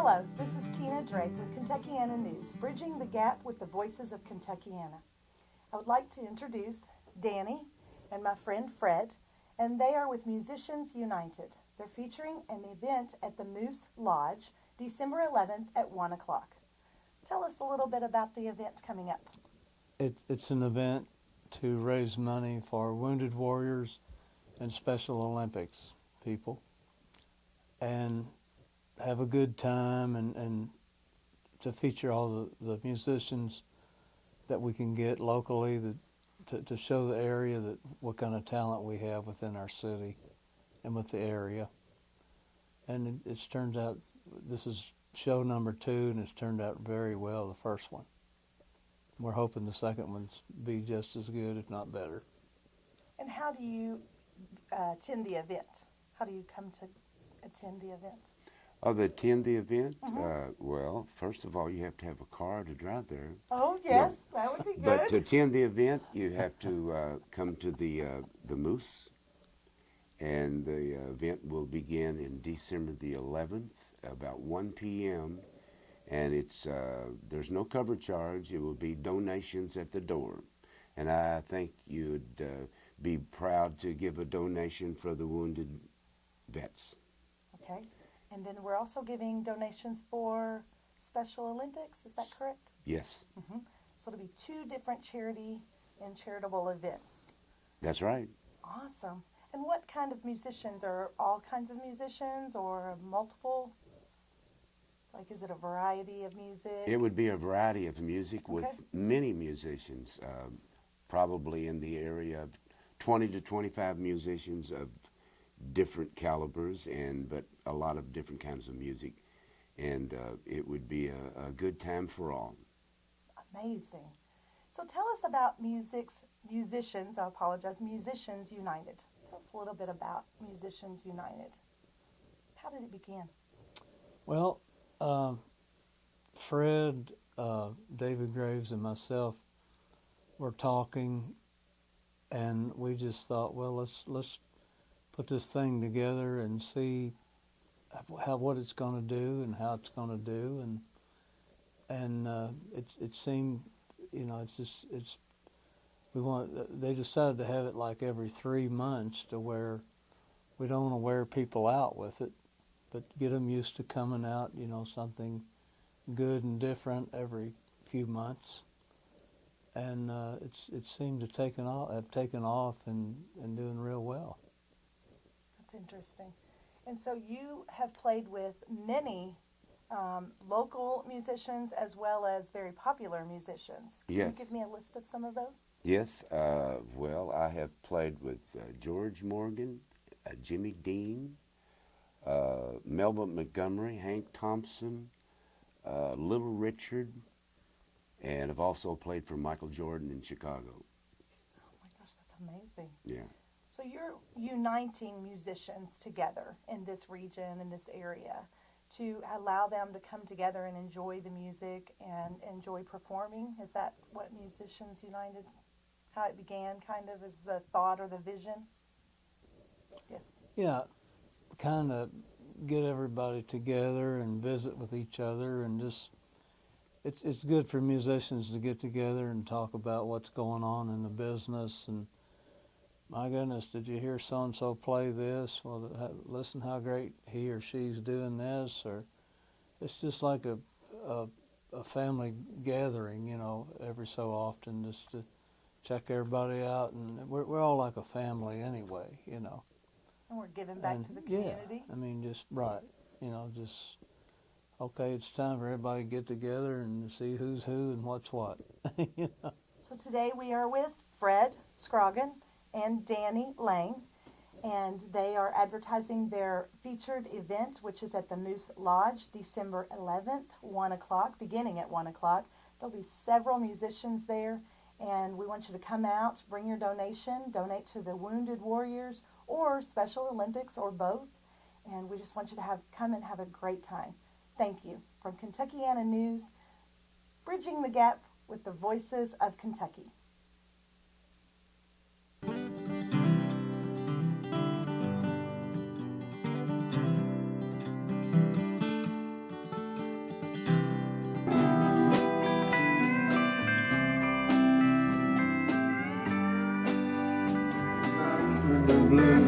Hello, this is Tina Drake with Kentuckiana News, bridging the gap with the voices of Kentuckiana. I would like to introduce Danny and my friend Fred, and they are with Musicians United. They're featuring an event at the Moose Lodge, December 11th at 1 o'clock. Tell us a little bit about the event coming up. It, it's an event to raise money for wounded warriors and Special Olympics people and have a good time and, and to feature all the, the musicians that we can get locally that, to, to show the area that what kind of talent we have within our city and with the area. And it, it's turns out this is show number two and it's turned out very well, the first one. We're hoping the second one's be just as good, if not better. And how do you uh, attend the event? How do you come to attend the event? Oh, to attend the event? Uh, well, first of all, you have to have a car to drive there. Oh, yes, that would be good. But to attend the event, you have to uh, come to the uh, the Moose, and the uh, event will begin in December the 11th, about 1 p.m. And it's uh, there's no cover charge. It will be donations at the door, and I think you'd uh, be proud to give a donation for the wounded vets. Okay. And then we're also giving donations for Special Olympics, is that correct? Yes, So it'll be two different charity and charitable events. that's right. Awesome. And what kind of musicians? Are all kinds of musicians or multiple? Like, is it a variety of music? It would be a variety of music with Okay. many musicians, um, probably in the area of 20 to 25 musicians of different calibers, and but a lot of different kinds of music, and uh, it would be a, a good time for all. Amazing. So tell us about music's musicians. I apologize. Musicians United. Tell us a little bit about Musicians United. How did it begin? Well, um, Fred, uh, David Graves, and myself were talking, and we just thought, well, let's let's put this thing together and see how what it's going to do and how it's going to do, and and uh, it it seemed, you know, it's just it's we want they decided to have it like every three months to where we don't want to wear people out with it but get them used to coming out, you know, something good and different every few months. And uh, it's it seemed to taken off, have taken off and, and doing real well. Interesting. And so you have played with many um, local musicians as well as very popular musicians. Can Yes. you give me a list of some of those? Yes, uh, well, I have played with uh, George Morgan, uh, Jimmy Dean, uh, Melba Montgomery, Hank Thompson, uh, Little Richard, and I've also played for Michael Jordan in Chicago. Oh my gosh, that's amazing. Yeah. So you're uniting musicians together in this region, in this area, to allow them to come together and enjoy the music and enjoy performing. Is that what Musicians United, how it began, kind of, is the thought or the vision? Yes. Yeah, kind of get everybody together and visit with each other and just it's it's good for musicians to get together and talk about what's going on in the business and my goodness, did you hear so and so play this? Well, listen how great he or she's doing this, or it's just like a, a a family gathering, you know, every so often, just to check everybody out, and we're we're all like a family anyway, you know. And we're giving back And, to the community. yeah. I mean, just right, you know, just okay. It's time for everybody to get together and see who's who and what's what. you know? So today we are with Fred Scroggin and Danny Lang, and they are advertising their featured event, which is at the Moose Lodge, December 11th, 1 o'clock, beginning at 1 o'clock. There'll be several musicians there, and we want you to come out, bring your donation, donate to the Wounded Warriors or Special Olympics or both, and we just want you to have come and have a great time. Thank you. From Kentuckiana News, bridging the gap with the voices of Kentucky. Blue.